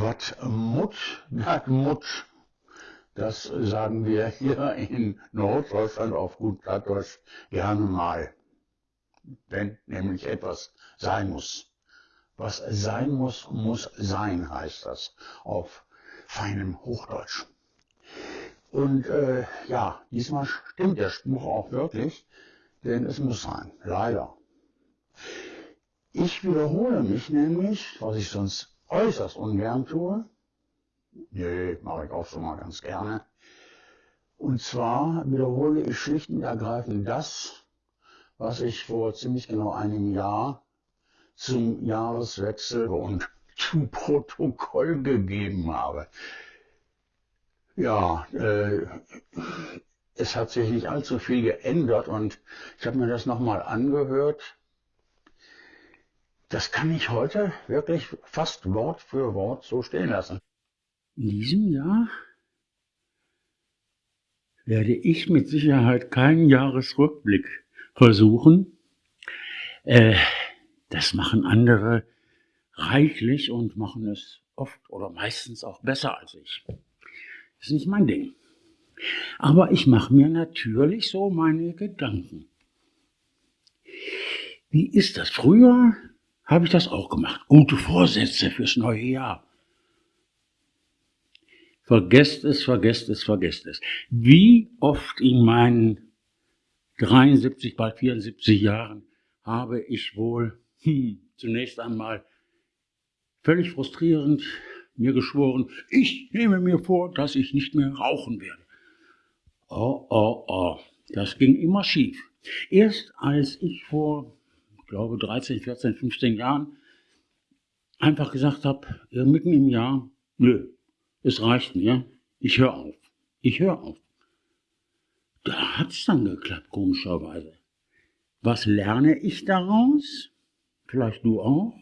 Was Mut, das Mut. Das sagen wir hier in Norddeutschland auf gut Plattdeutsch gerne mal. Wenn nämlich etwas sein muss. Was sein muss, muss sein, heißt das auf feinem Hochdeutsch. Und äh, ja, diesmal stimmt der Spruch auch wirklich, denn es muss sein, leider. Ich wiederhole mich nämlich, was ich sonst äußerst ungern tue. Nee, mache ich auch schon mal ganz gerne. Und zwar wiederhole ich schlicht und ergreifend das, was ich vor ziemlich genau einem Jahr zum Jahreswechsel und zum Protokoll gegeben habe. Ja, äh, es hat sich nicht allzu viel geändert und ich habe mir das nochmal angehört. Das kann ich heute wirklich fast Wort für Wort so stehen lassen. In diesem Jahr werde ich mit Sicherheit keinen Jahresrückblick versuchen. Äh, das machen andere reichlich und machen es oft oder meistens auch besser als ich. Das ist nicht mein Ding. Aber ich mache mir natürlich so meine Gedanken. Wie ist das? Früher habe ich das auch gemacht. Gute Vorsätze fürs neue Jahr. Vergesst es, vergesst es, vergesst es. Wie oft in meinen 73, bald 74 Jahren habe ich wohl hm, zunächst einmal völlig frustrierend mir geschworen, ich nehme mir vor, dass ich nicht mehr rauchen werde. Oh, oh, oh, das ging immer schief. Erst als ich vor, glaube, 13, 14, 15 Jahren einfach gesagt habe, mitten im Jahr, nö, es reicht mir, ich höre auf, ich höre auf. Da hat's dann geklappt, komischerweise. Was lerne ich daraus? Vielleicht du auch?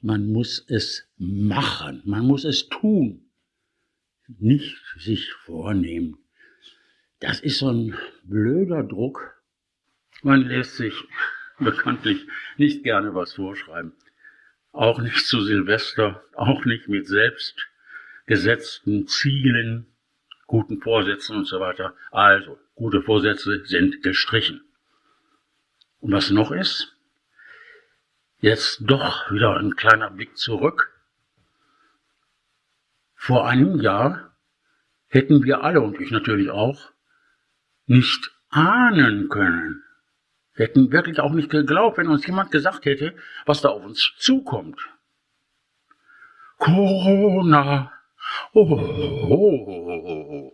Man muss es machen, man muss es tun, nicht sich vornehmen. Das ist so ein blöder Druck. Man lässt sich bekanntlich nicht gerne was vorschreiben. Auch nicht zu Silvester, auch nicht mit selbst gesetzten Zielen, guten Vorsätzen und so weiter. Also, gute Vorsätze sind gestrichen. Und was noch ist, Jetzt doch wieder ein kleiner Blick zurück. Vor einem Jahr hätten wir alle und ich natürlich auch nicht ahnen können. Wir hätten wirklich auch nicht geglaubt, wenn uns jemand gesagt hätte, was da auf uns zukommt. Corona. Oh, oh, oh, oh.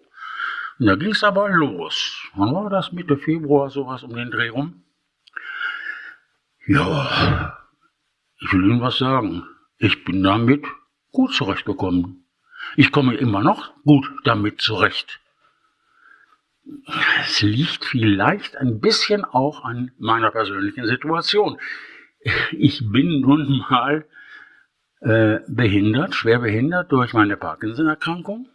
Und da ging es aber los. Wann war das? Mitte Februar, sowas um den Dreh rum? Ja, ich will Ihnen was sagen. Ich bin damit gut zurechtgekommen. Ich komme immer noch gut damit zurecht. Es liegt vielleicht ein bisschen auch an meiner persönlichen Situation. Ich bin nun mal äh, behindert, schwer behindert durch meine Parkinson-Erkrankung.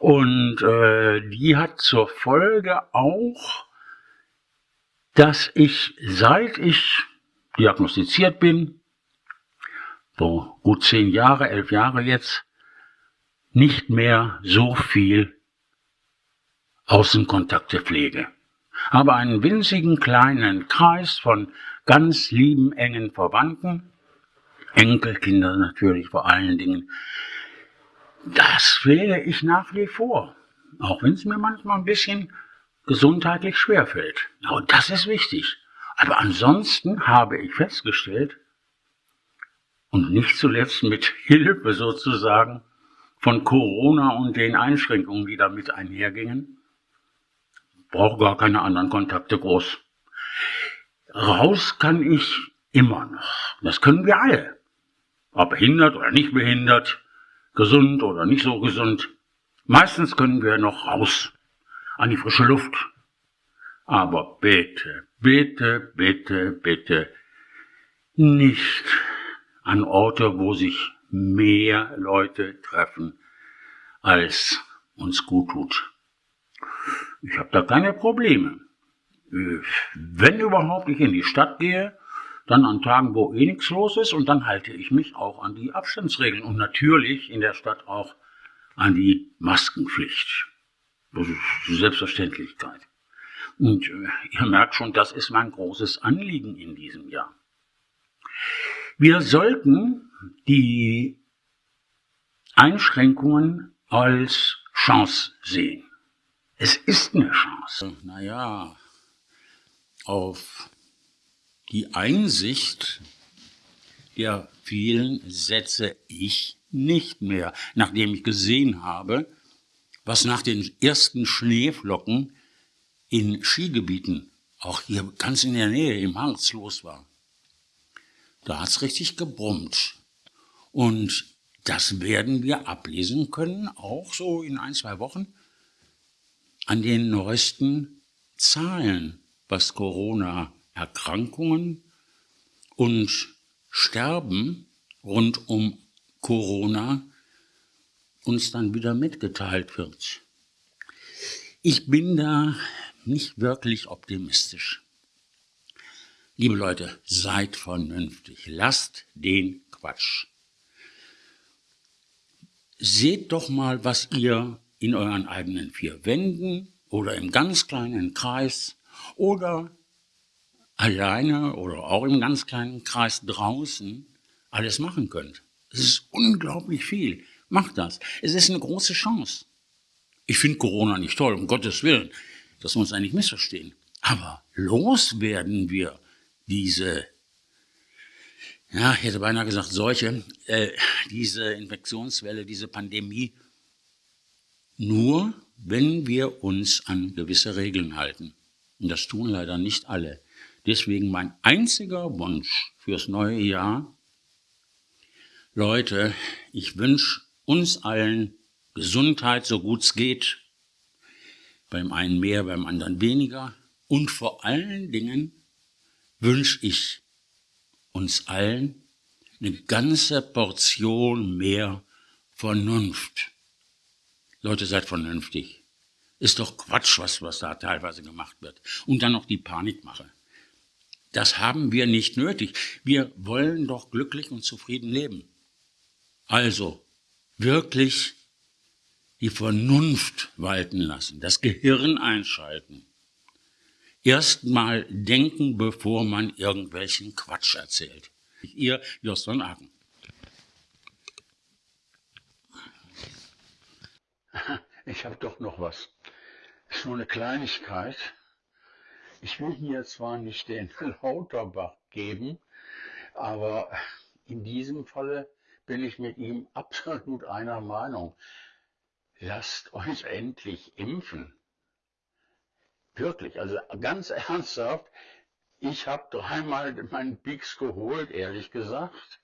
Und äh, die hat zur Folge auch, dass ich, seit ich diagnostiziert bin, so gut zehn Jahre, elf Jahre jetzt, nicht mehr so viel Außenkontakte pflege. Habe einen winzigen kleinen Kreis von ganz lieben, engen Verwandten, Enkelkinder natürlich vor allen Dingen. Das pflege ich nach wie vor, auch wenn es mir manchmal ein bisschen gesundheitlich schwerfällt. Und das ist wichtig. Aber ansonsten habe ich festgestellt, und nicht zuletzt mit Hilfe sozusagen von Corona und den Einschränkungen, die damit einhergingen, brauche gar keine anderen Kontakte groß. Raus kann ich immer noch. Das können wir alle. Ob behindert oder nicht behindert, gesund oder nicht so gesund. Meistens können wir noch raus an die frische Luft. Aber bitte, bitte, bitte, bitte nicht an Orte, wo sich mehr Leute treffen, als uns gut tut. Ich habe da keine Probleme. Wenn überhaupt ich in die Stadt gehe, dann an Tagen, wo eh nichts los ist und dann halte ich mich auch an die Abstandsregeln und natürlich in der Stadt auch an die Maskenpflicht. Das ist Selbstverständlichkeit. Und äh, ihr merkt schon, das ist mein großes Anliegen in diesem Jahr. Wir sollten die Einschränkungen als Chance sehen. Es ist eine Chance. Naja, auf die Einsicht der vielen setze ich nicht mehr, nachdem ich gesehen habe, was nach den ersten Schneeflocken in Skigebieten, auch hier ganz in der Nähe im Harz los war. Da hat's richtig gebrummt. Und das werden wir ablesen können, auch so in ein, zwei Wochen, an den neuesten Zahlen, was Corona-Erkrankungen und Sterben rund um Corona uns dann wieder mitgeteilt wird. Ich bin da nicht wirklich optimistisch. Liebe Leute, seid vernünftig, lasst den Quatsch. Seht doch mal, was ihr in euren eigenen vier Wänden oder im ganz kleinen Kreis oder alleine oder auch im ganz kleinen Kreis draußen alles machen könnt. Es ist unglaublich viel. Macht das. Es ist eine große Chance. Ich finde Corona nicht toll, um Gottes Willen. Das muss eigentlich missverstehen. Aber loswerden wir diese ja, ich hätte beinahe gesagt, solche, äh, diese Infektionswelle, diese Pandemie, nur wenn wir uns an gewisse Regeln halten. Und das tun leider nicht alle. Deswegen mein einziger Wunsch fürs neue Jahr, Leute, ich wünsche uns allen Gesundheit, so gut es geht, beim einen mehr, beim anderen weniger. Und vor allen Dingen wünsche ich uns allen eine ganze Portion mehr Vernunft. Leute, seid vernünftig. Ist doch Quatsch, was, was da teilweise gemacht wird. Und dann noch die Panikmache. Das haben wir nicht nötig. Wir wollen doch glücklich und zufrieden leben. Also, wirklich die Vernunft walten lassen, das Gehirn einschalten erstmal denken, bevor man irgendwelchen Quatsch erzählt. Ihr Jost von Aken. Ich habe doch noch was. Ist nur eine Kleinigkeit. Ich will hier zwar nicht den Lauterbach geben, aber in diesem Falle bin ich mit ihm absolut einer Meinung. Lasst euch endlich impfen. Wirklich, also ganz ernsthaft, ich habe dreimal meinen Peaks geholt, ehrlich gesagt.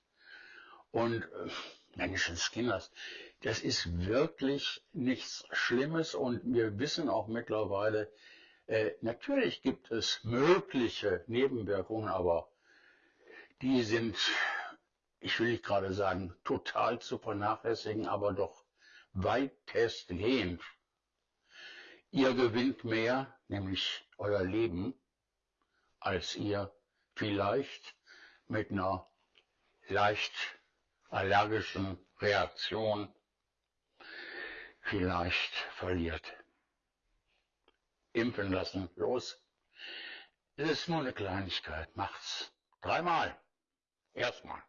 Und äh, Menschenskinders, das ist wirklich nichts Schlimmes und wir wissen auch mittlerweile, äh, natürlich gibt es mögliche Nebenwirkungen, aber die sind, ich will nicht gerade sagen, total zu vernachlässigen, aber doch weitestgehend. Ihr gewinnt mehr, nämlich euer Leben, als ihr vielleicht mit einer leicht allergischen Reaktion vielleicht verliert. Impfen lassen, los. Es ist nur eine Kleinigkeit, macht's. Dreimal. Erstmal.